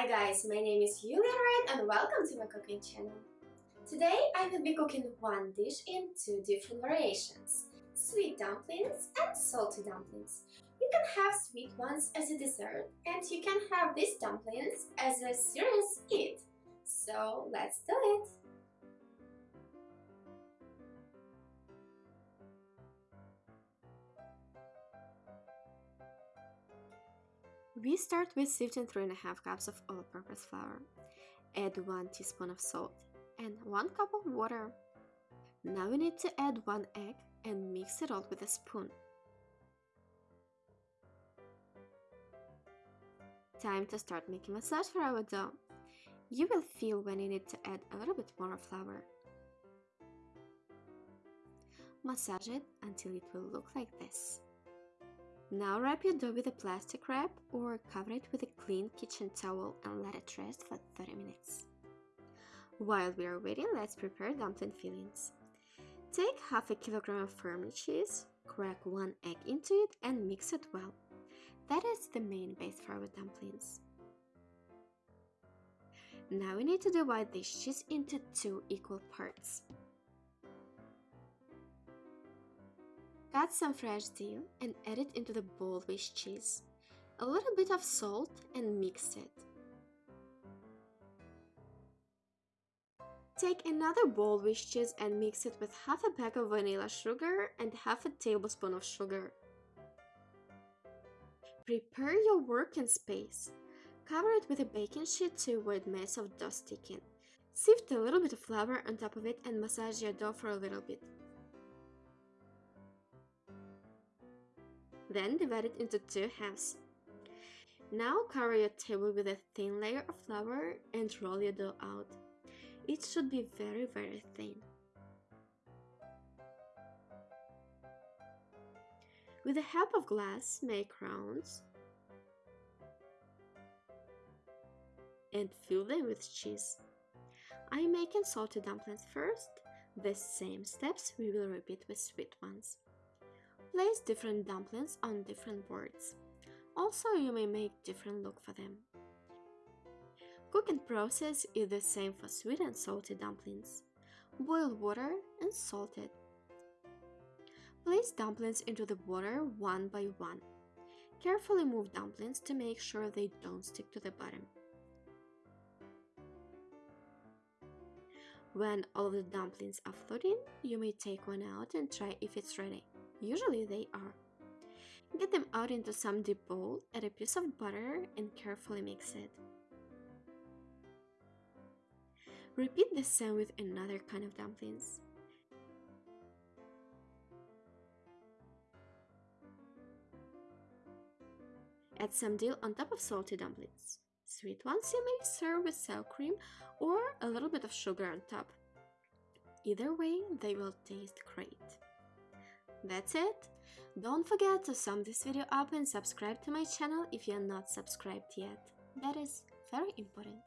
Hi guys, my name is Yulia Wright and welcome to my cooking channel. Today I will be cooking one dish in two different variations, sweet dumplings and salty dumplings. You can have sweet ones as a dessert and you can have these dumplings as a serious eat. So let's do it! We start with sifting 3.5 cups of all-purpose flour. Add 1 teaspoon of salt and 1 cup of water. Now we need to add 1 egg and mix it all with a spoon. Time to start making massage for our dough. You will feel when you need to add a little bit more flour. Massage it until it will look like this. Now wrap your dough with a plastic wrap or cover it with a clean kitchen towel and let it rest for 30 minutes. While we are waiting, let's prepare dumpling fillings. Take half a kilogram of firm cheese, crack one egg into it and mix it well. That is the main base for our dumplings. Now we need to divide this cheese into two equal parts. Cut some fresh dill and add it into the bowl with cheese. A little bit of salt and mix it. Take another bowl with cheese and mix it with half a pack of vanilla sugar and half a tablespoon of sugar. Prepare your working space. Cover it with a baking sheet to avoid mess of dough sticking. Sift a little bit of flour on top of it and massage your dough for a little bit. Then divide it into two halves. Now cover your table with a thin layer of flour and roll your dough out. It should be very very thin. With the help of glass, make rounds and fill them with cheese. I'm making salty dumplings first. The same steps we will repeat with sweet ones. Place different dumplings on different boards. Also, you may make different look for them. Cooking process is the same for sweet and salty dumplings. Boil water and salt it. Place dumplings into the water one by one. Carefully move dumplings to make sure they don't stick to the bottom. When all the dumplings are floating, you may take one out and try if it's ready. Usually they are. Get them out into some deep bowl, add a piece of butter and carefully mix it. Repeat the same with another kind of dumplings. Add some dill on top of salty dumplings. Sweet ones you may serve with sour cream or a little bit of sugar on top. Either way, they will taste great. That's it! Don't forget to sum this video up and subscribe to my channel if you're not subscribed yet. That is very important.